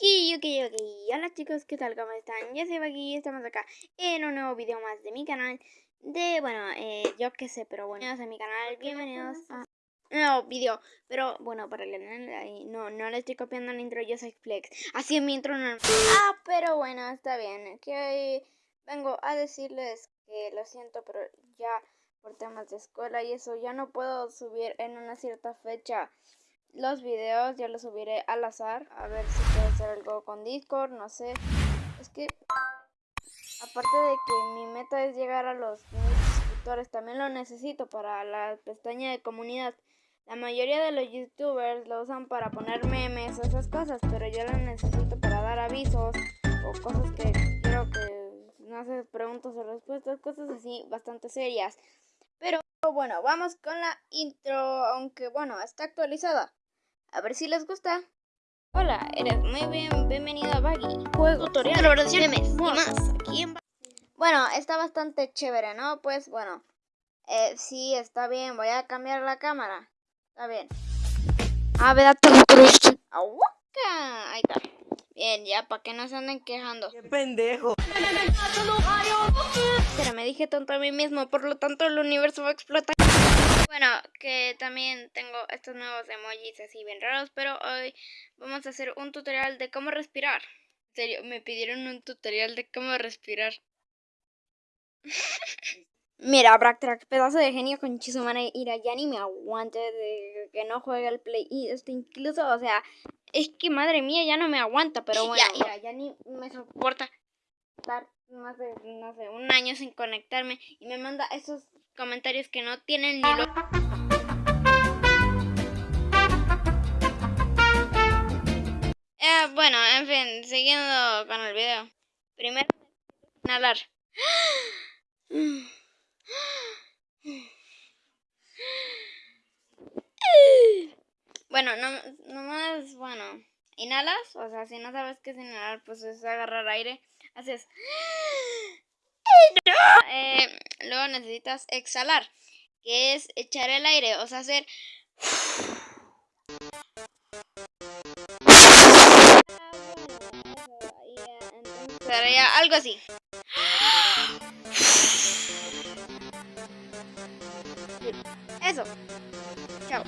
Ok, ok, ok. Hola chicos, ¿qué tal? ¿Cómo están? Yo soy aquí y estamos acá en un nuevo video más de mi canal. De, bueno, eh, yo qué sé, pero bueno, bienvenidos a mi canal, bienvenidos a un nuevo video. Pero bueno, para el no, no le estoy copiando el intro, yo soy Flex. Así en mi intro no. Ah, pero bueno, está bien. Que hoy vengo a decirles que lo siento, pero ya por temas de escuela y eso ya no puedo subir en una cierta fecha los videos ya los subiré al azar. A ver si puedo hacer algo con Discord, no sé. Es que, aparte de que mi meta es llegar a los mil suscriptores, también lo necesito para la pestaña de comunidad. La mayoría de los youtubers lo usan para poner memes o esas cosas, pero yo lo necesito para dar avisos o cosas que quiero que, no sé, preguntas o respuestas, cosas así bastante serias. Pero bueno, vamos con la intro, aunque bueno, está actualizada. A ver si les gusta. Hola, eres muy bien, bienvenido a Baggy. Juego, tutorial, mes y más. Aquí en bueno, está bastante chévere, ¿no? Pues bueno, eh, sí, está bien, voy a cambiar la cámara. Está bien. A ver, Ahí está. Bien, ya, para que no se anden quejando. ¡Qué pendejo! Pero me dije tonto a mí mismo, por lo tanto el universo va a explotar. Bueno, que también tengo estos nuevos emojis así bien raros, pero hoy vamos a hacer un tutorial de cómo respirar. En serio, me pidieron un tutorial de cómo respirar. Mira, Bracktrack, pedazo de genio con Chizumana Ira, ya ni me aguante de que no juegue al play. Y esto incluso, o sea, es que madre mía, ya no me aguanta, pero bueno, ya, ya ni me soporta estar más de, no sé, un año sin conectarme y me manda esos comentarios que no tienen ni lo... Eh, bueno, en fin, siguiendo con el video. Primero, inhalar. Bueno, no, nomás, bueno, inhalas, o sea, si no sabes qué es inhalar, pues es agarrar aire, haces... Eh, luego necesitas exhalar, que es echar el aire, o sea, hacer... Algo así. Eso. Chao.